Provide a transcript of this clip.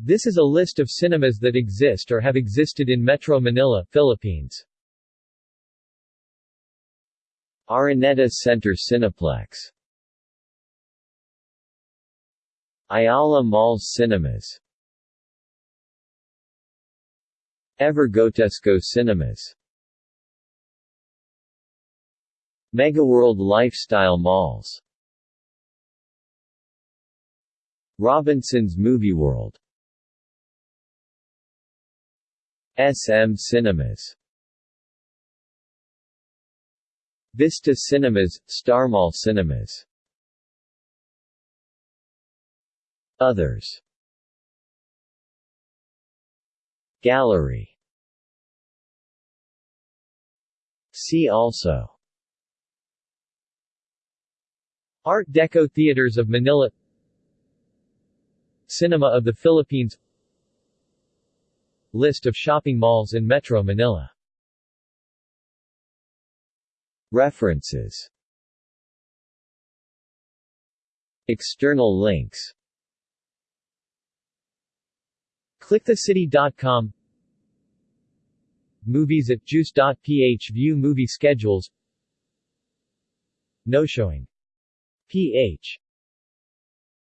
This is a list of cinemas that exist or have existed in Metro Manila, Philippines. Araneta Center Cineplex. Ayala Malls Cinemas. Evergotesco Cinemas. Megaworld Lifestyle Malls. Robinson's Movie World SM Cinemas. Vista Cinemas, Starmall Cinemas. Others. Gallery. See also. Art Deco Theaters of Manila. Cinema of the Philippines List of shopping malls in Metro Manila. References. External links. ClickTheCity.com Movies at Juice.ph View movie schedules. No showing. ph